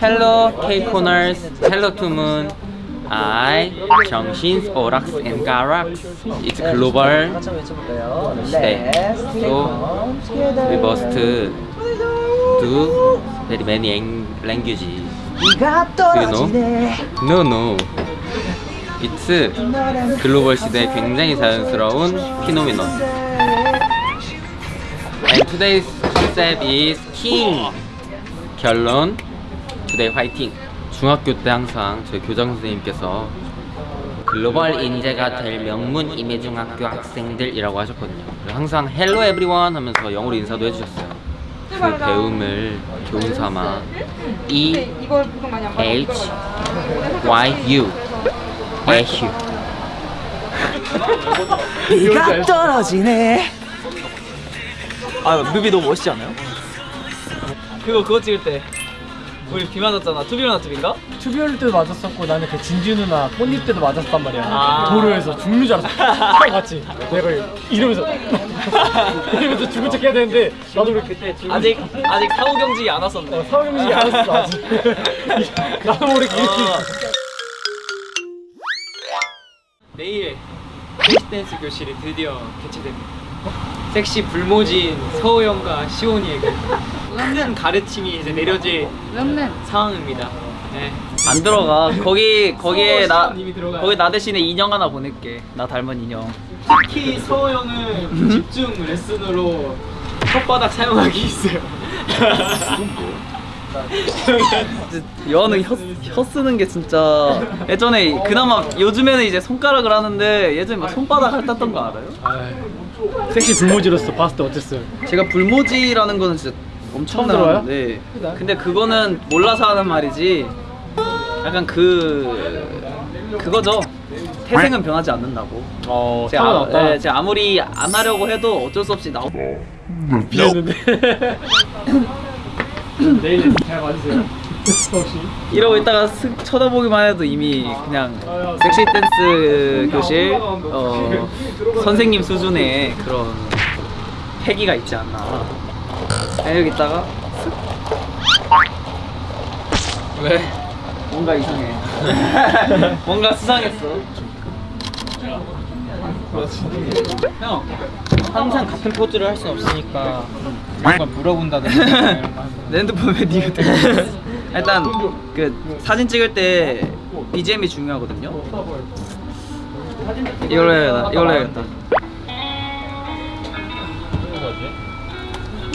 Hello K-Corners, hello to Moon. I, 정신, 오락스 and 가락스. It's global. Let's So, we must do very many ang- languages. 비가 떨어지네 No, no. It's 글로벌 시대에 굉장히 자연스러운 피노미논. And today's concept is king. 결론. Today 화이팅. 중학교 때 항상 저희 교장 선생님께서 글로벌 인재가 될 명문 임예중학교 학생들이라고 하셨거든요. 항상 hello everyone 하면서 영어로 인사도 해주셨어요. 그 배움을 교훈 삼아 E H Y U H U 비가 떨어지네 아 뮤비 너무 멋있지 않아요? 그거 그거 찍을 때 우리 비 맞았잖아 투비 맞았습니까? 투비올 때도 맞았었고 나는 그 진주 누나 꽃잎 때도 맞았단 말이야 아. 도로에서 죽는 줄 알았어 형 같이 내가 이러면서 이러면서 죽은 척 해야 되는데 나도 그렇게 그때 아직 아직 사후 경직이 안 왔었네 어, 사후 경직이 안 왔어 아직 나도 모르게 이렇게 어. 내일 댄스 교실이 드디어 개최됩니다. 섹시 불모진 서우 형과 시온이에게 큰 가르침이 이제 내려질 상황입니다. 네. 안 들어가. 거기 거기에 나. 거기 나 대신에 인형 하나 보낼게. 나 닮은 인형. 특히 서우 형은 집중 레슨으로 혓바닥 사용하기 있어요. 여는 혀, 혀 쓰는 게 진짜 예전에 그나마 요즘에는 이제 손가락을 하는데 예전에 막 손바닥 핥았던 거 알아요? 섹시 불모지로서 봤을 때 어땠어요? 제가 불모지라는 거는 진짜 처음 들어요? 엄청나는데 근데 그거는 몰라서 하는 말이지. 약간 그 그거죠. 태생은 변하지 않는다고. 어 제가, 아, 예, 제가 아무리 안 하려고 해도 어쩔 수 없이 나오 비했는데 내일 잘 봐주세요. 혹시? 이러고 있다가 슥 쳐다보기만 해도 이미 그냥 섹시 댄스 교실 어, 선생님 수준의 그런 패기가 있지 않나 그냥 여기 있다가? 슥 왜? 뭔가 이상해. 뭔가 수상했어. 형 항상 같은 포즈를 할순 없으니까 뭔가 물어본다든지 내 핸드폰 왜 니가 들고 일단 그 사진 찍을 때 BGM이 중요하거든요. 이걸로 해야겠다 이걸로 해야겠다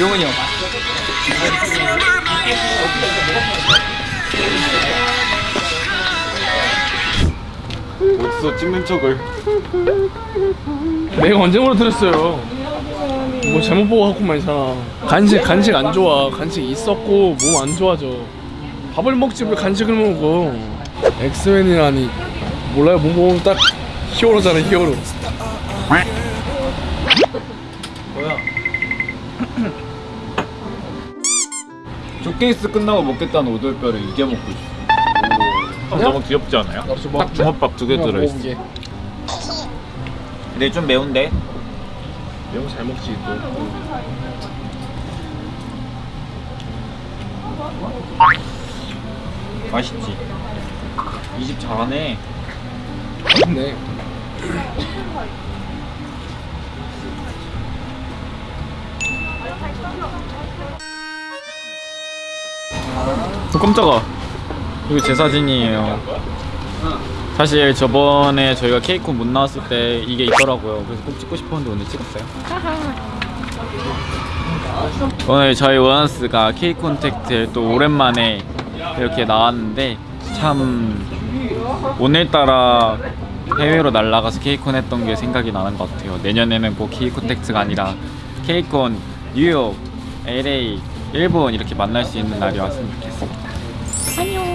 용은이 형. 어디서 찍는 척을. 내가 언제 물어드렸어요. 뭐 잘못 보고 하고만 있잖아 간식 간식 안 좋아. 간식 있었고 몸 안 좋아져. 밥을 먹지 왜 간식을 먹어? 엑스맨이라니. 몰라요 몸 보면 딱 히어로잖아 히어로 쇼케이스 끝나고 먹겠다는 오돌뼈를 이게 먹고 있어. 너무 귀엽지 않아요? 딱 주먹밥 두 개 들어있어. 근데 좀 매운데? 매운 거잘 먹지 또. 맛있지? 이 집 잘하네. 맛있네 어, 깜짝아. 이거 제 사진이에요. 사실 저번에 저희가 케이콘 못 나왔을 때 이게 있더라고요. 그래서 꼭 찍고 싶었는데 오늘 찍었어요. 오늘 저희 원어스가 K콘택트에 또 오랜만에 이렇게 나왔는데 참 오늘따라 해외로 날아가서 K콘 했던 게 생각이 나는 것 같아요. 내년에는 꼭 K콘택트가 아니라 K콘 뉴욕, LA, 일본 이렇게 만날 수 있는 날이 왔으면 좋겠습니 다. 안녕.